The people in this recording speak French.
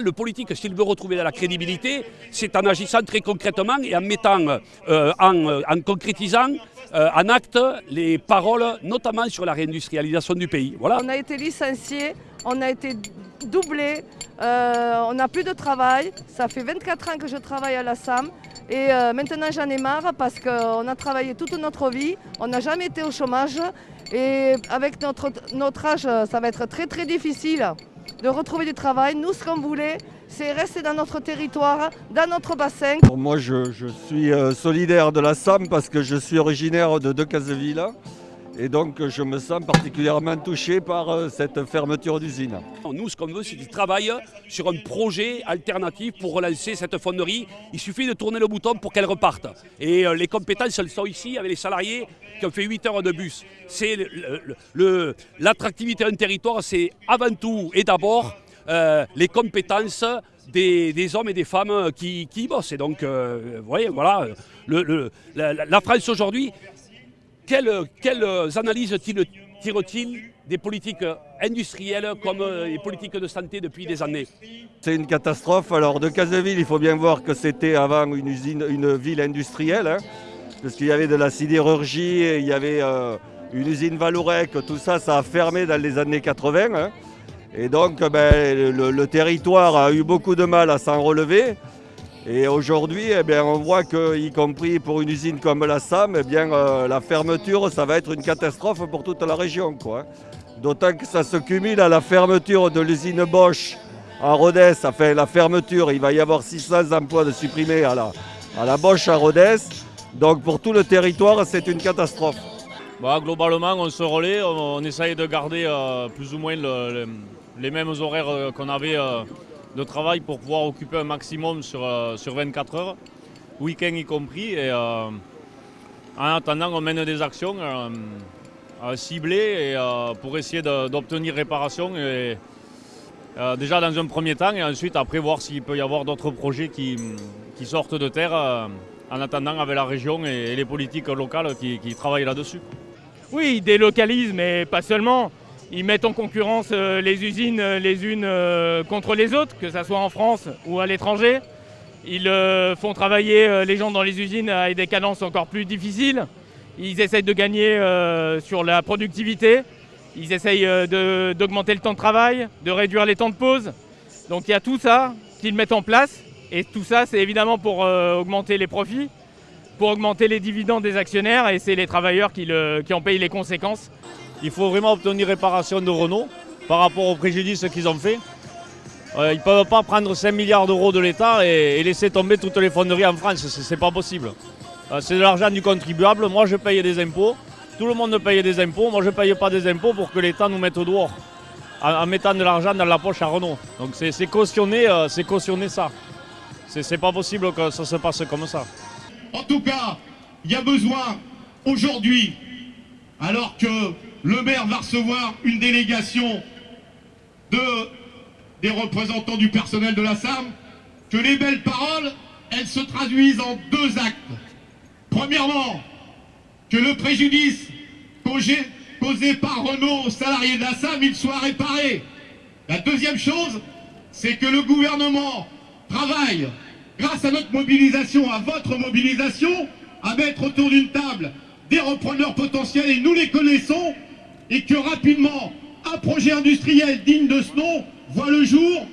Le politique, s'il veut retrouver de la crédibilité, c'est en agissant très concrètement et en mettant, euh, en, en, concrétisant euh, en acte les paroles, notamment sur la réindustrialisation du pays. Voilà. On a été licencié, on a été doublé, euh, on n'a plus de travail. Ça fait 24 ans que je travaille à la SAM et euh, maintenant j'en ai marre parce qu'on a travaillé toute notre vie, on n'a jamais été au chômage et avec notre, notre âge, ça va être très très difficile de retrouver du travail. Nous, ce qu'on voulait, c'est rester dans notre territoire, dans notre bassin. Moi, je, je suis euh, solidaire de la SAM parce que je suis originaire de Decazeville. Et donc, je me sens particulièrement touché par euh, cette fermeture d'usine. Nous, ce qu'on veut, c'est qu'ils travaillent sur un projet alternatif pour relancer cette fonderie. Il suffit de tourner le bouton pour qu'elle reparte. Et euh, les compétences, elles sont ici avec les salariés qui ont fait 8 heures de bus. C'est l'attractivité d'un territoire, c'est avant tout et d'abord euh, les compétences des, hommes et des femmes qui, bossent. Et donc, vous voyez, voilà, la, France aujourd'hui, quelles, analyses tire-t-il des politiques industrielles comme les politiques de santé depuis des années? C'est une catastrophe. Alors, de Caseville, il faut bien voir que c'était avant une, ville industrielle. Hein parce qu'il y avait de la sidérurgie, il y avait euh, une usine Valorec, tout ça, ça a fermé dans les années 80. Hein. Et donc ben, le, territoire a eu beaucoup de mal à s'en relever. Et aujourd'hui, eh bien, on voit qu'y compris pour une usine comme la SAM, eh bien, euh, la fermeture, ça va être une catastrophe pour toute la région. Hein. D'autant que ça se cumule à la fermeture de l'usine Bosch à Rodez. Enfin, la fermeture, il va y avoir 600 emplois de supprimés à la, à la Bosch à Rodez. Donc pour tout le territoire, c'est une catastrophe. Bah, globalement, on se relaie, on, essaye de garder euh, plus ou moins le, le, les mêmes horaires euh, qu'on avait de travail pour pouvoir occuper un maximum sur, euh, sur 24 heures, week-end y compris. Et, euh, en attendant, on mène des actions euh, ciblées et, pour essayer d'obtenir réparation. Et, déjà dans un premier temps et ensuite après voir s'il peut y avoir d'autres projets qui, qui, sortent de terre en attendant avec la région et, les politiques locales qui, qui travaillent là-dessus. Oui, ils délocalisent, mais pas seulement. Ils mettent en concurrence euh, les usines euh, les unes euh, contre les autres, que ce soit en France ou à l'étranger. Ils font travailler les gens dans les usines avec des cadences encore plus difficiles. Ils essayent de gagner sur la productivité. Ils essayent d'augmenter le temps de travail, de réduire les temps de pause. Donc il y a tout ça qu'ils mettent en place. Et tout ça, c'est évidemment pour augmenter les profits pour augmenter les dividendes des actionnaires et c'est les travailleurs qui, le, qui, en payent les conséquences. Il faut vraiment obtenir réparation de Renault par rapport aux préjudices qu'ils ont fait. Euh, ils ne peuvent pas prendre 5 milliards d'euros de l'État et, laisser tomber toutes les fonderies en France, c'est pas possible. Euh, c'est de l'argent du contribuable, moi je paye des impôts, tout le monde paye des impôts, moi je ne paye pas des impôts pour que l'État nous mette au dehors en, en mettant de l'argent dans la poche à Renault. Donc c'est cautionner, euh, cautionner ça. Pas possible que ça se passe comme ça. En tout cas, il y a besoin aujourd'hui, alors que le maire va recevoir une délégation de, des représentants du personnel de la SAM, que les belles paroles, elles se traduisent en deux actes. Premièrement, que le préjudice causé, causé par Renault aux salariés de la SAM, il soit réparé. La deuxième chose, c'est que le gouvernement travaille grâce à notre mobilisation, à votre mobilisation, à mettre autour d'une table des repreneurs potentiels, et nous les connaissons, et que rapidement, un projet industriel digne de ce nom voit le jour